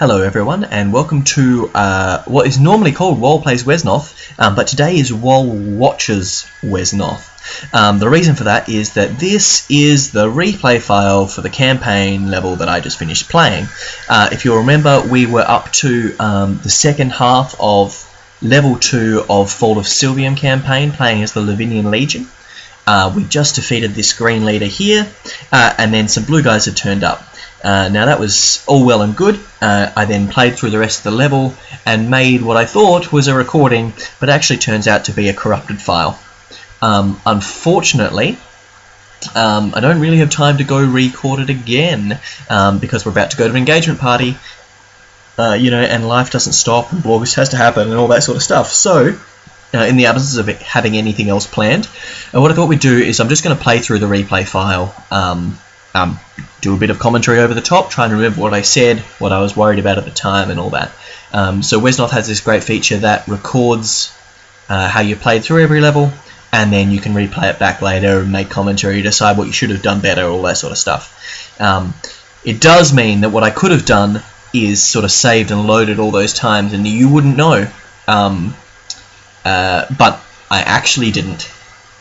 Hello everyone and welcome to uh, what is normally called Wall Plays Wesnoth, um, but today is Wall Watches Wesnoth. Um, the reason for that is that this is the replay file for the campaign level that I just finished playing. Uh, if you'll remember, we were up to um, the second half of level 2 of Fall of Silvium campaign, playing as the Lavinian Legion. Uh, we just defeated this green leader here, uh, and then some blue guys have turned up. Uh, now that was all well and good. Uh, I then played through the rest of the level and made what I thought was a recording, but actually turns out to be a corrupted file. Um, unfortunately, um, I don't really have time to go record it again um, because we're about to go to an engagement party, uh, you know, and life doesn't stop and August has to happen and all that sort of stuff. So, uh, in the absence of having anything else planned, uh, what I thought we'd do is I'm just going to play through the replay file. Um, um, do a bit of commentary over the top, trying to remember what I said, what I was worried about at the time, and all that. Um, so Wesnoth has this great feature that records uh, how you played through every level, and then you can replay it back later and make commentary, decide what you should have done better, all that sort of stuff. Um, it does mean that what I could have done is sort of saved and loaded all those times, and you wouldn't know. Um, uh, but I actually didn't.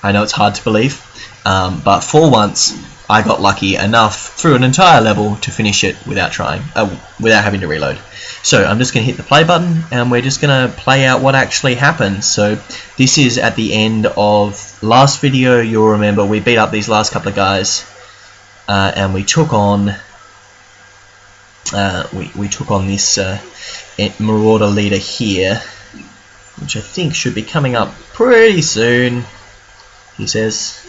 I know it's hard to believe, um, but for once, I got lucky enough through an entire level to finish it without trying, uh, without having to reload. So I'm just going to hit the play button and we're just going to play out what actually happened. So this is at the end of last video. You'll remember we beat up these last couple of guys uh, and we took on uh, we, we took on this uh, Marauder leader here, which I think should be coming up pretty soon. He says,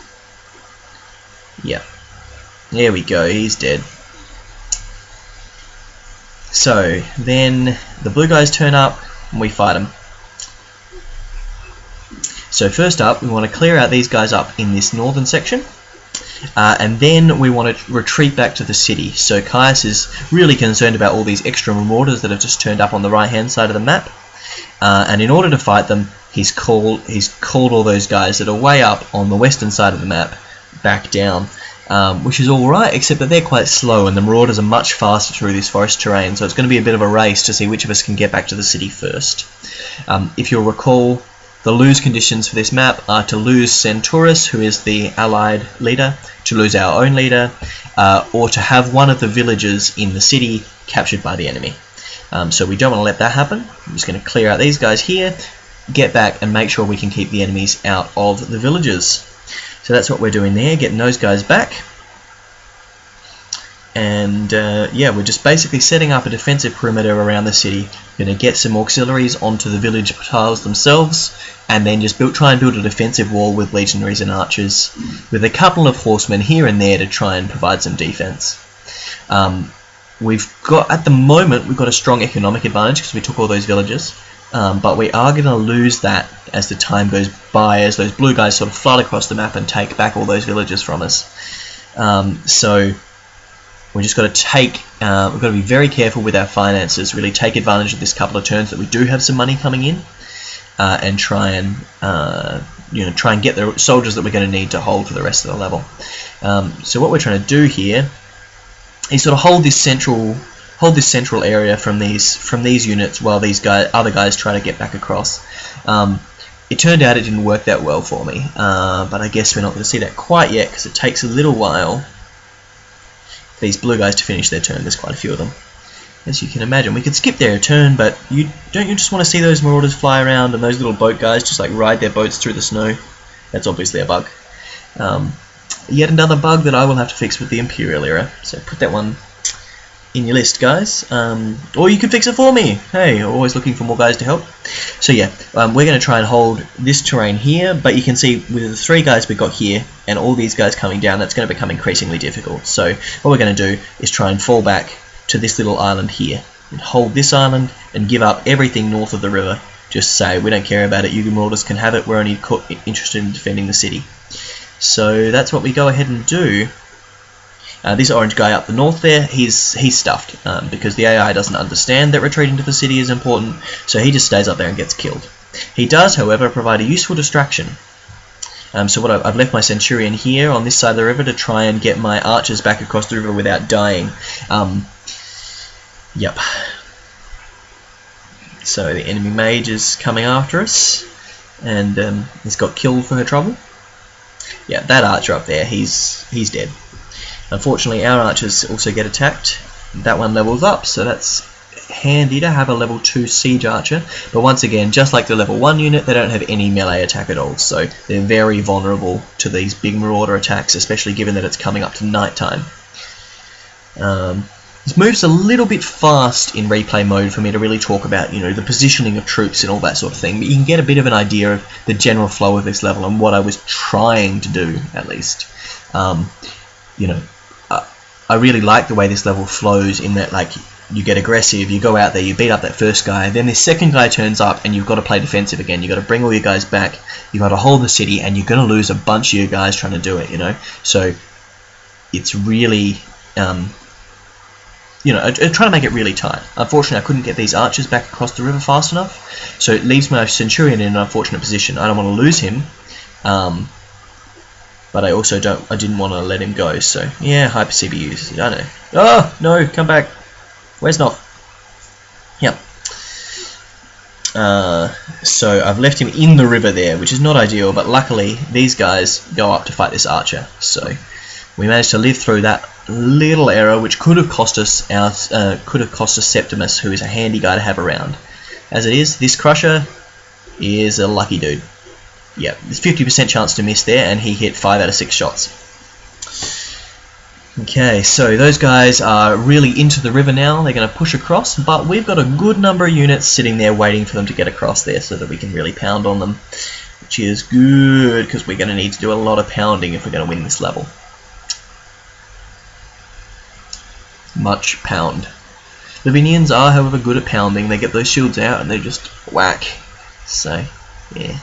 "Yeah." There we go, he's dead. So, then the blue guys turn up and we fight them. So first up, we want to clear out these guys up in this northern section. Uh, and then we want to retreat back to the city. So Caius is really concerned about all these extra marauders that have just turned up on the right hand side of the map. Uh, and in order to fight them, he's called he's called all those guys that are way up on the western side of the map back down um, which is alright, except that they're quite slow and the Marauders are much faster through this forest terrain, so it's going to be a bit of a race to see which of us can get back to the city first. Um, if you'll recall, the lose conditions for this map are to lose Centaurus, who is the allied leader, to lose our own leader, uh, or to have one of the villagers in the city captured by the enemy. Um, so we don't want to let that happen. I'm just going to clear out these guys here, get back and make sure we can keep the enemies out of the villages. So that's what we're doing there, getting those guys back. And uh, yeah, we're just basically setting up a defensive perimeter around the city. Going to get some auxiliaries onto the village tiles themselves, and then just build, try and build a defensive wall with legionaries and archers, with a couple of horsemen here and there to try and provide some defense. Um, we've got at the moment we've got a strong economic advantage because we took all those villages. Um, but we are going to lose that as the time goes by, as those blue guys sort of flood across the map and take back all those villages from us. Um, so we just got to take, uh, we've got to be very careful with our finances, really take advantage of this couple of turns that we do have some money coming in, uh, and try and uh, you know try and get the soldiers that we're going to need to hold for the rest of the level. Um, so what we're trying to do here is sort of hold this central hold this central area from these from these units while these guys, other guys try to get back across. Um, it turned out it didn't work that well for me, uh, but I guess we're not going to see that quite yet because it takes a little while for these blue guys to finish their turn. There's quite a few of them. As you can imagine, we could skip their turn, but you don't you just want to see those marauders fly around and those little boat guys just like ride their boats through the snow? That's obviously a bug. Um, yet another bug that I will have to fix with the Imperial era. So put that one in your list, guys. Um, or you can fix it for me. Hey, always looking for more guys to help. So yeah, um, we're going to try and hold this terrain here, but you can see with the three guys we've got here and all these guys coming down, that's going to become increasingly difficult. So what we're going to do is try and fall back to this little island here. And hold this island and give up everything north of the river. Just say, we don't care about it, you Marauders can have it, we're only interested in defending the city. So that's what we go ahead and do. Uh, this orange guy up the north there, he's he's stuffed um, because the AI doesn't understand that retreating to the city is important, so he just stays up there and gets killed. He does, however, provide a useful distraction. Um, so what I've, I've, left my Centurion here on this side of the river to try and get my archers back across the river without dying. Um, yep. So the enemy mage is coming after us, and um, he's got killed for her trouble. Yeah, that archer up there, he's he's dead. Unfortunately, our archers also get attacked. That one levels up, so that's handy to have a level 2 siege archer. But once again, just like the level 1 unit, they don't have any melee attack at all, so they're very vulnerable to these big marauder attacks, especially given that it's coming up to night time. Um, this move's a little bit fast in replay mode for me to really talk about, you know, the positioning of troops and all that sort of thing, but you can get a bit of an idea of the general flow of this level and what I was trying to do, at least. Um, you know, I really like the way this level flows in that, like, you get aggressive, you go out there, you beat up that first guy, then this second guy turns up and you've got to play defensive again. You've got to bring all your guys back, you've got to hold the city, and you're going to lose a bunch of your guys trying to do it, you know? So, it's really, um, you know, I, am trying to make it really tight. Unfortunately, I couldn't get these archers back across the river fast enough, so it leaves my Centurion in an unfortunate position. I don't want to lose him, um, but I also don't. I didn't want to let him go. So yeah, hyper CBUs. I know. Oh no, come back. Where's not? Yep. Uh, so I've left him in the river there, which is not ideal. But luckily, these guys go up to fight this archer. So we managed to live through that little error, which could have cost us our uh, could have cost us Septimus, who is a handy guy to have around. As it is, this Crusher is a lucky dude. Yep, there's 50% chance to miss there, and he hit 5 out of 6 shots. Okay, so those guys are really into the river now. They're going to push across, but we've got a good number of units sitting there waiting for them to get across there so that we can really pound on them, which is good because we're going to need to do a lot of pounding if we're going to win this level. Much pound. The Vinians are, however, good at pounding. They get those shields out and they just whack. So, yeah.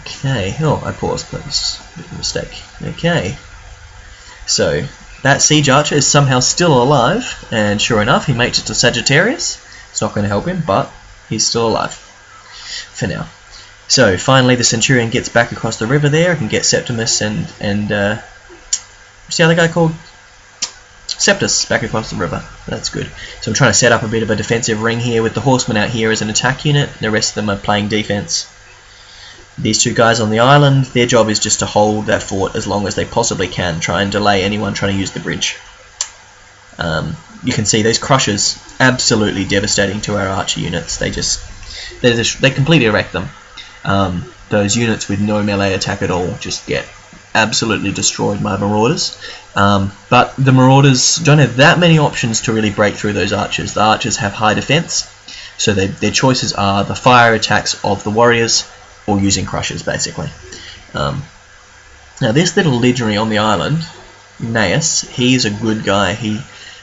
Okay, oh, I paused, that was a mistake. Okay, so that Siege Archer is somehow still alive, and sure enough, he makes it to Sagittarius. It's not going to help him, but he's still alive for now. So finally, the Centurion gets back across the river there. I can get Septimus and and uh, what's the other guy called? Septus back across the river. That's good. So I'm trying to set up a bit of a defensive ring here with the horsemen out here as an attack unit. And the rest of them are playing defense. These two guys on the island, their job is just to hold that fort as long as they possibly can, try and delay anyone trying to use the bridge. Um, you can see those crushers absolutely devastating to our archer units. They just they just, they completely wreck them. Um, those units with no melee attack at all just get absolutely destroyed by marauders. Um, but the marauders don't have that many options to really break through those archers. The archers have high defense, so they, their choices are the fire attacks of the warriors or using crushers basically. Um, now this little legionary on the island, Gnaeus, he's a good guy. He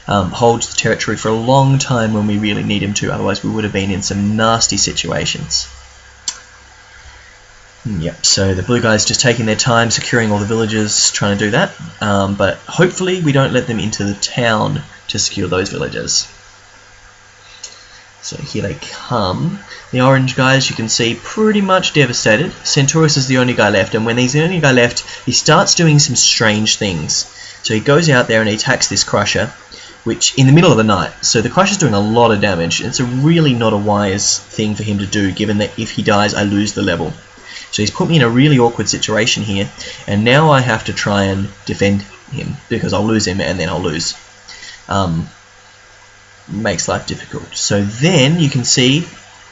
um, holds the territory for a long time when we really need him to, otherwise we would have been in some nasty situations. Yep, so the blue guys just taking their time securing all the villages, trying to do that, um, but hopefully we don't let them into the town to secure those villages. So here they come. The orange guys you can see pretty much devastated. Centaurus is the only guy left and when he's the only guy left he starts doing some strange things. So he goes out there and he attacks this crusher which in the middle of the night. So the crusher's doing a lot of damage. It's a really not a wise thing for him to do given that if he dies I lose the level. So he's put me in a really awkward situation here and now I have to try and defend him because I'll lose him and then I'll lose. Um, makes life difficult. So then you can see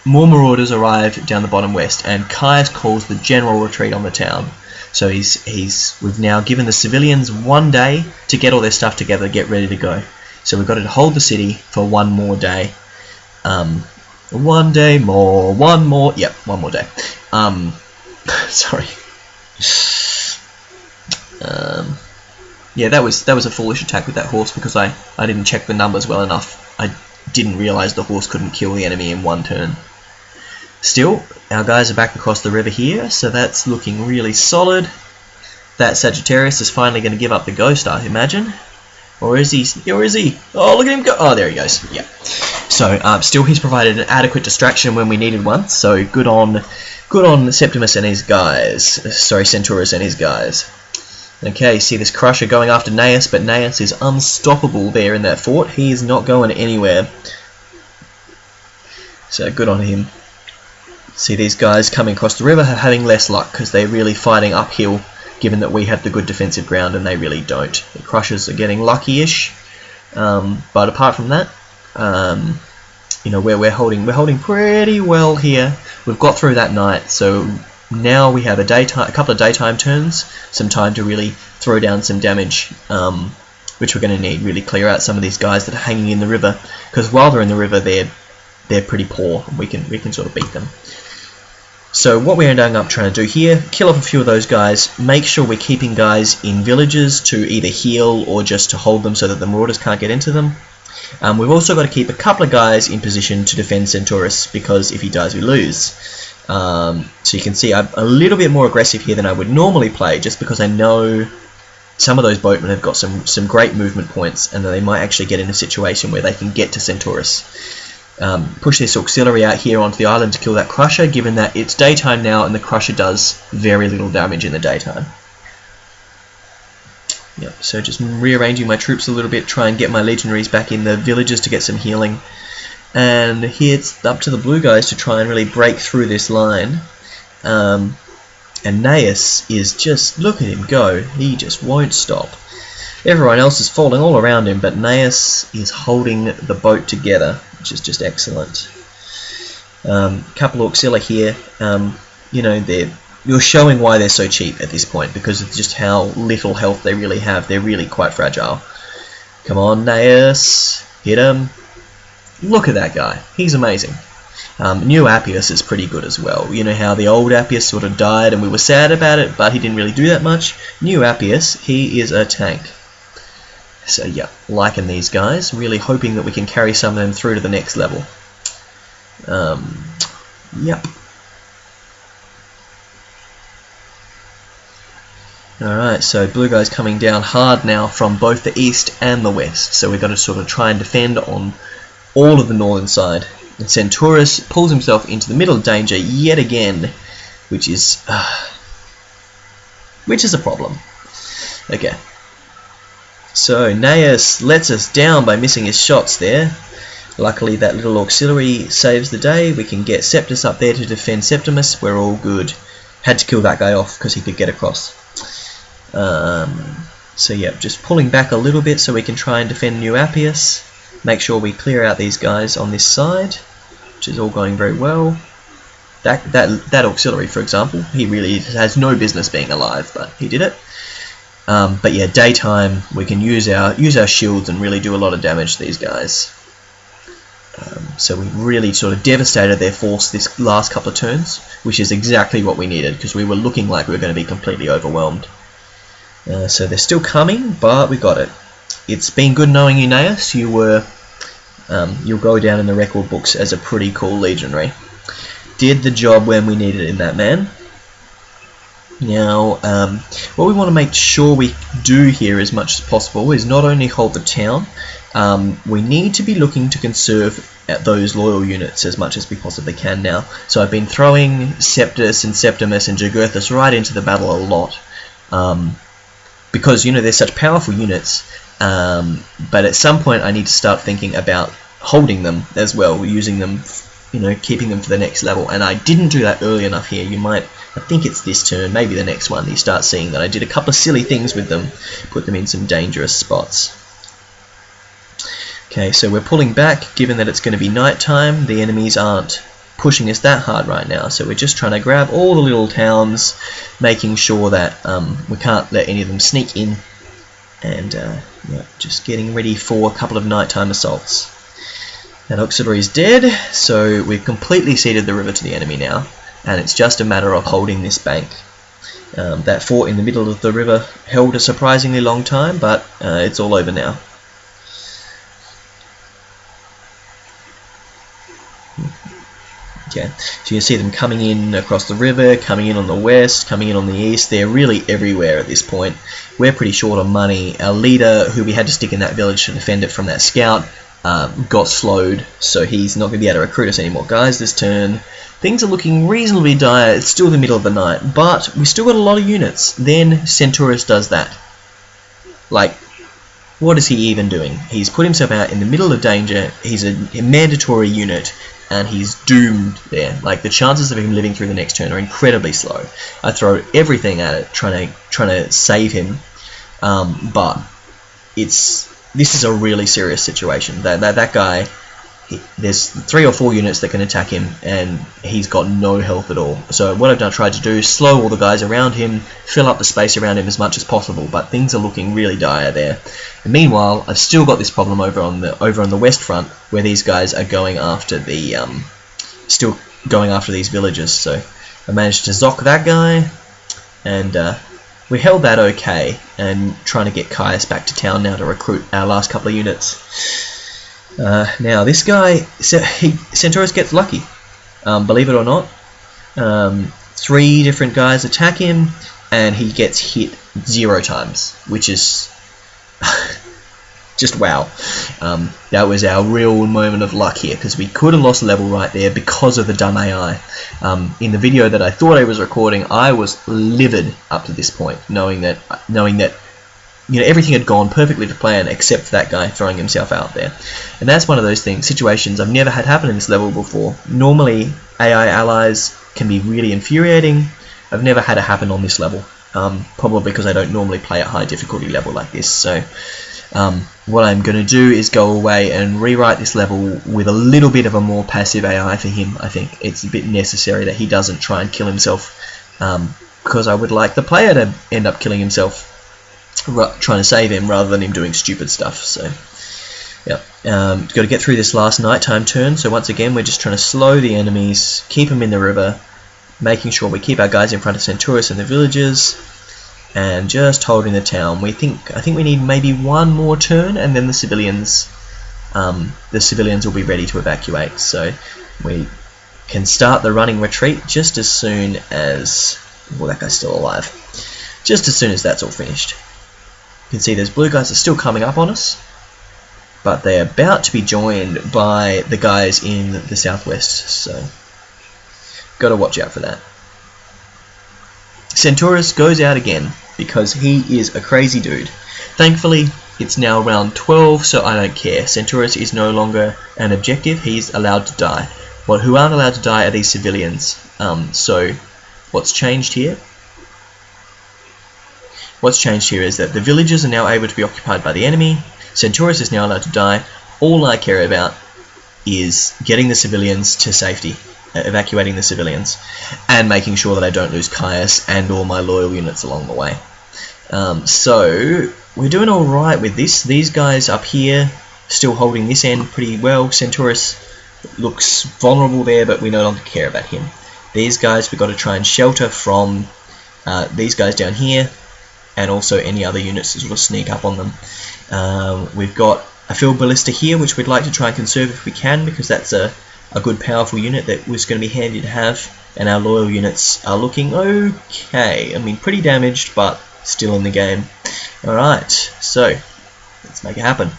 more marauders arrive down the bottom west, and Caius calls the general retreat on the town. So he's he's we've now given the civilians one day to get all their stuff together, get ready to go. So we've got to hold the city for one more day. Um, one day more, one more, yep, one more day. Um, sorry. Um, yeah, that was that was a foolish attack with that horse because I I didn't check the numbers well enough. I didn't realize the horse couldn't kill the enemy in one turn. Still, our guys are back across the river here, so that's looking really solid. That Sagittarius is finally going to give up the ghost, I imagine. Or is he? Or is he? Oh, look at him go! Oh, there he goes. Yeah. So, um, still, he's provided an adequate distraction when we needed one. So, good on, good on Septimus and his guys. Sorry, Centaurus and his guys. Okay, you see this Crusher going after Gnaeus, but Gnaeus is unstoppable there in that fort. He is not going anywhere. So good on him. See these guys coming across the river having less luck because they're really fighting uphill given that we have the good defensive ground and they really don't. The Crushers are getting lucky-ish, um, but apart from that, um, you know, where we're holding, we're holding pretty well here. We've got through that night, so now we have a daytime, a couple of daytime turns, some time to really throw down some damage, um, which we're going to need. Really clear out some of these guys that are hanging in the river, because while they're in the river, they're they're pretty poor. We can we can sort of beat them. So what we're ending up trying to do here, kill off a few of those guys, make sure we're keeping guys in villages to either heal or just to hold them so that the marauders can't get into them. Um, we've also got to keep a couple of guys in position to defend Centaurus because if he dies we lose. Um, so you can see I'm a little bit more aggressive here than I would normally play just because I know some of those boatmen have got some, some great movement points and they might actually get in a situation where they can get to Centaurus um, push this auxiliary out here onto the island to kill that crusher, given that it's daytime now and the crusher does very little damage in the daytime. Yep, so just rearranging my troops a little bit, try and get my legionaries back in the villages to get some healing. And here it's up to the blue guys to try and really break through this line. Um, and Gnaeus is just, look at him go, he just won't stop. Everyone else is falling all around him, but Gnaeus is holding the boat together which is just excellent. Um, couple of auxilia here, um, you know, they're you're showing why they're so cheap at this point because of just how little health they really have. They're really quite fragile. Come on, Gnaeus, hit him. Look at that guy. He's amazing. Um, new Appius is pretty good as well. You know how the old Appius sort of died and we were sad about it, but he didn't really do that much. New Appius, he is a tank. So yeah, liking these guys, really hoping that we can carry some of them through to the next level. Um, yep. Alright, so blue guy's coming down hard now from both the east and the west, so we've got to sort of try and defend on all of the northern side. And Centaurus pulls himself into the middle of danger yet again, which is... Uh, which is a problem. Okay, so Gnaeus lets us down by missing his shots there. Luckily that little auxiliary saves the day. We can get Septus up there to defend Septimus. We're all good. Had to kill that guy off because he could get across. Um, so yeah, just pulling back a little bit so we can try and defend New Appius. Make sure we clear out these guys on this side, which is all going very well. That, that, that auxiliary, for example, he really has no business being alive, but he did it. Um, but yeah, daytime we can use our use our shields and really do a lot of damage to these guys. Um, so we really sort of devastated their force this last couple of turns, which is exactly what we needed because we were looking like we were going to be completely overwhelmed. Uh, so they're still coming, but we got it. It's been good knowing you, Gnaeus. You were um, you'll go down in the record books as a pretty cool legionary. Did the job when we needed it in that man. Now, um, what we want to make sure we do here as much as possible is not only hold the town, um, we need to be looking to conserve those loyal units as much as we possibly can now. So I've been throwing Septus and Septimus and Jugurthus right into the battle a lot. Um, because, you know, they're such powerful units, um, but at some point I need to start thinking about holding them as well, using them, you know, keeping them for the next level. And I didn't do that early enough here. You might I think it's this turn, maybe the next one, you start seeing that I did a couple of silly things with them, put them in some dangerous spots. Okay, so we're pulling back, given that it's going to be night time, the enemies aren't pushing us that hard right now, so we're just trying to grab all the little towns, making sure that um, we can't let any of them sneak in, and uh, yeah, just getting ready for a couple of nighttime assaults. That auxiliary is dead, so we've completely ceded the river to the enemy now and it's just a matter of holding this bank. Um, that fort in the middle of the river held a surprisingly long time, but uh, it's all over now. Okay, so you can see them coming in across the river, coming in on the west, coming in on the east. They're really everywhere at this point. We're pretty short on money. Our leader, who we had to stick in that village to defend it from that scout, um, got slowed, so he's not going to be able to recruit us anymore. Guys, this turn, things are looking reasonably dire. It's still the middle of the night, but we still got a lot of units. Then Centaurus does that. Like, what is he even doing? He's put himself out in the middle of danger. He's a, a mandatory unit, and he's doomed there. Like the chances of him living through the next turn are incredibly slow. I throw everything at it, trying to trying to save him, um, but it's this is a really serious situation. That that that guy there's three or four units that can attack him, and he's got no health at all. So what I've done, tried to do is slow all the guys around him, fill up the space around him as much as possible. But things are looking really dire there. And meanwhile, I've still got this problem over on the over on the west front, where these guys are going after the um, still going after these villagers. So I managed to zock that guy, and uh, we held that okay, and trying to get Caius back to town now to recruit our last couple of units. Uh, now this guy, he, Centaurus gets lucky, um, believe it or not. Um, three different guys attack him, and he gets hit zero times, which is just wow. Um, that was our real moment of luck here, because we could have lost level right there because of the dumb AI. Um, in the video that I thought I was recording, I was livid up to this point, knowing that knowing that you know, everything had gone perfectly to plan except for that guy throwing himself out there. And that's one of those things, situations I've never had happen in this level before. Normally, AI allies can be really infuriating. I've never had it happen on this level, um, probably because I don't normally play at high difficulty level like this. So um, what I'm going to do is go away and rewrite this level with a little bit of a more passive AI for him. I think it's a bit necessary that he doesn't try and kill himself um, because I would like the player to end up killing himself trying to save him rather than him doing stupid stuff. So, yeah, um, got to get through this last nighttime turn. So once again, we're just trying to slow the enemies, keep them in the river, making sure we keep our guys in front of Centaurus and the villagers, and just holding the town. We think I think we need maybe one more turn, and then the civilians, um, the civilians will be ready to evacuate. So we can start the running retreat just as soon as well that guy's still alive. Just as soon as that's all finished. You can see those blue guys are still coming up on us, but they're about to be joined by the guys in the southwest, so got to watch out for that. Centaurus goes out again because he is a crazy dude. Thankfully, it's now round 12, so I don't care. Centaurus is no longer an objective, he's allowed to die. Well, who aren't allowed to die are these civilians. Um, so, what's changed here What's changed here is that the villages are now able to be occupied by the enemy, Centaurus is now allowed to die, all I care about is getting the civilians to safety, uh, evacuating the civilians, and making sure that I don't lose Caius and all my loyal units along the way. Um, so, we're doing alright with this. These guys up here, still holding this end pretty well. Centaurus looks vulnerable there, but we no longer care about him. These guys, we've got to try and shelter from uh, these guys down here and also any other units to sort of sneak up on them. Um, we've got a field ballista here, which we'd like to try and conserve if we can, because that's a, a good powerful unit that was going to be handy to have, and our loyal units are looking okay. I mean, pretty damaged, but still in the game. Alright, so, let's make it happen.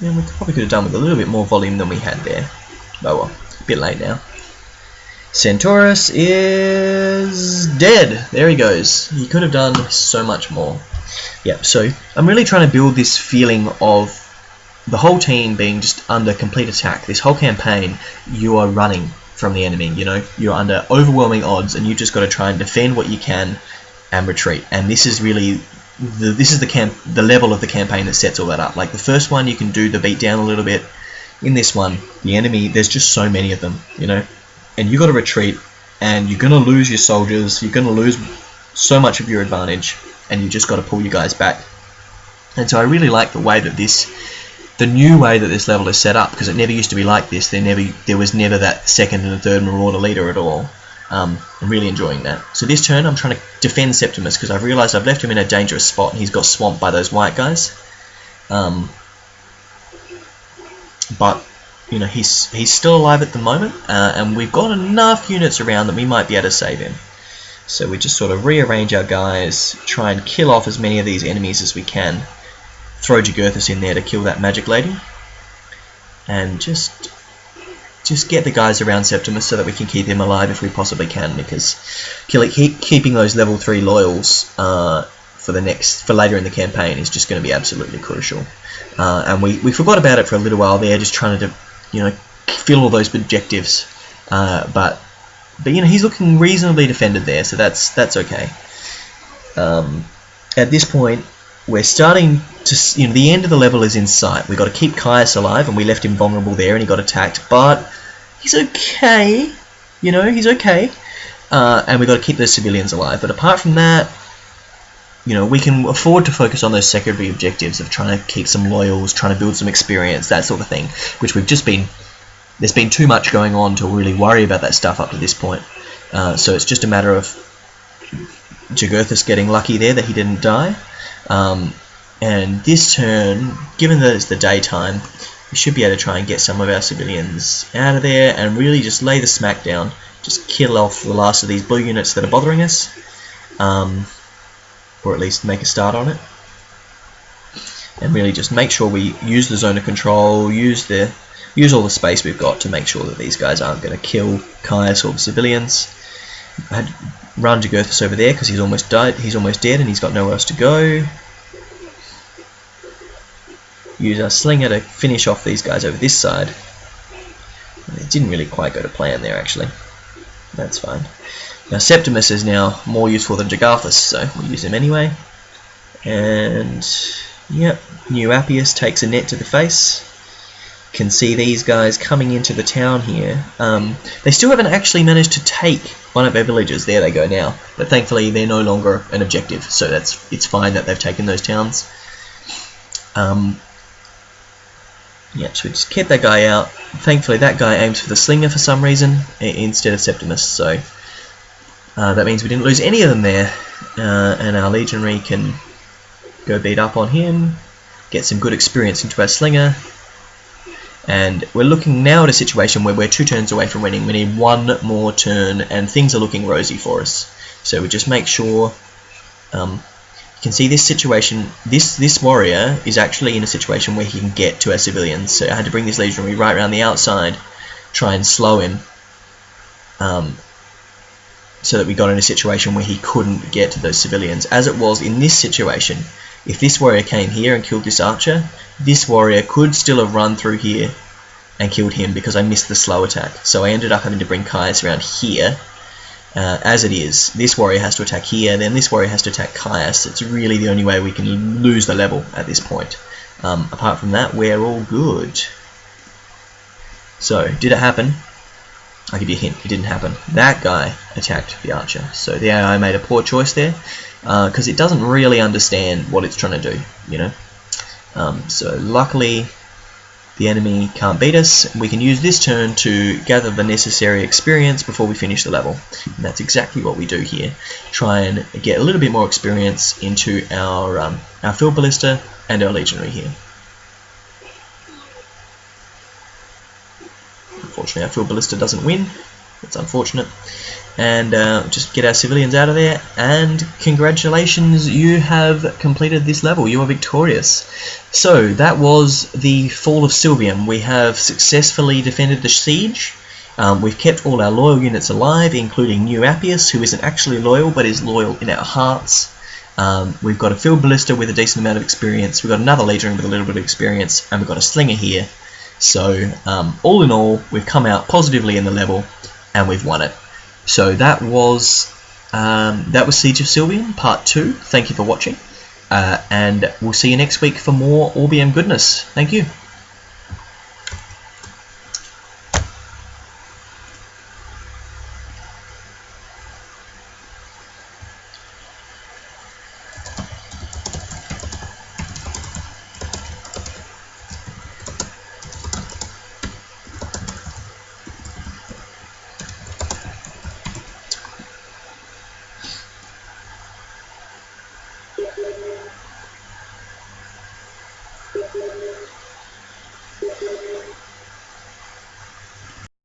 Yeah, we probably could have done with a little bit more volume than we had there. Oh well, a bit late now. Centaurus is dead. There he goes. He could have done so much more. Yep, so I'm really trying to build this feeling of the whole team being just under complete attack. This whole campaign, you are running from the enemy, you know, you're under overwhelming odds and you've just got to try and defend what you can and retreat. And this is really the, this is the camp the level of the campaign that sets all that up. Like the first one you can do the beat down a little bit, in this one, the enemy, there's just so many of them, you know, and you got to retreat, and you're gonna lose your soldiers, you're gonna lose so much of your advantage, and you just got to pull you guys back. And so I really like the way that this, the new way that this level is set up, because it never used to be like this. There never, there was never that second and third Marauder leader at all. Um, I'm really enjoying that. So this turn, I'm trying to defend Septimus because I've realised I've left him in a dangerous spot, and he's got swamped by those white guys. Um, but you know he's he's still alive at the moment, uh, and we've got enough units around that we might be able to save him. So we just sort of rearrange our guys, try and kill off as many of these enemies as we can. Throw Jugurthas in there to kill that magic lady, and just just get the guys around Septimus so that we can keep him alive if we possibly can, because keeping those level three loyals uh, for the next for later in the campaign is just going to be absolutely crucial. Uh, and we, we forgot about it for a little while there, just trying to you know fill all those objectives. Uh, but but you know he's looking reasonably defended there, so that's that's okay. Um, at this point, we're starting to you know the end of the level is in sight. We've got to keep Caius alive, and we left him vulnerable there, and he got attacked. But he's okay. You know he's okay, uh, and we've got to keep those civilians alive. But apart from that, you know we can afford to focus on those secondary objectives of trying to keep some loyals, trying to build some experience, that sort of thing, which we've just been. There's been too much going on to really worry about that stuff up to this point. Uh, so it's just a matter of Jugurthas getting lucky there that he didn't die. Um, and this turn, given that it's the daytime, we should be able to try and get some of our civilians out of there and really just lay the smack down. Just kill off the last of these blue units that are bothering us. Um, or at least make a start on it. And really just make sure we use the zone of control, use the use all the space we've got to make sure that these guys aren't going to kill Caius or the civilians. I had run over there because he's almost died. He's almost dead and he's got nowhere else to go. Use our slinger to finish off these guys over this side. It didn't really quite go to plan there actually. That's fine. Now Septimus is now more useful than Jugurthas, so we'll use him anyway. And yep, new Appius takes a net to the face. Can see these guys coming into the town here. Um, they still haven't actually managed to take one of their villages. There they go now. But thankfully they're no longer an objective, so that's it's fine that they've taken those towns. Um, yeah, so we just kept that guy out. Thankfully that guy aims for the slinger for some reason instead of Septimus, so uh, that means we didn't lose any of them there, uh, and our legionary can go beat up on him, get some good experience into our slinger, and we're looking now at a situation where we're two turns away from winning. We need one more turn, and things are looking rosy for us. So we just make sure. Um, you can see this situation. This this warrior is actually in a situation where he can get to our civilians. So I had to bring this legionary right around the outside, try and slow him. Um, so that we got in a situation where he couldn't get to those civilians. As it was in this situation, if this warrior came here and killed this archer, this warrior could still have run through here and killed him because I missed the slow attack. So I ended up having to bring Caius around here. Uh, as it is, this warrior has to attack here, then this warrior has to attack Caius. It's really the only way we can lose the level at this point. Um, apart from that, we're all good. So, did it happen? I'll give you a hint, it didn't happen. That guy attacked the archer. So the AI made a poor choice there, because uh, it doesn't really understand what it's trying to do, you know. Um, so luckily, the enemy can't beat us. We can use this turn to gather the necessary experience before we finish the level. And that's exactly what we do here. Try and get a little bit more experience into our, um, our field ballista and our legionary here. Unfortunately, our field ballista doesn't win. It's unfortunate. And uh, just get our civilians out of there. And congratulations, you have completed this level. You are victorious. So that was the Fall of Silvium. We have successfully defended the siege. Um, we've kept all our loyal units alive, including New Appius, who isn't actually loyal, but is loyal in our hearts. Um, we've got a field ballista with a decent amount of experience. We've got another legionary with a little bit of experience, and we've got a slinger here so um, all in all, we've come out positively in the level and we've won it. So that was um, that was Siege of Silvium Part 2. Thank you for watching. Uh, and we'll see you next week for more Orbium goodness. Thank you.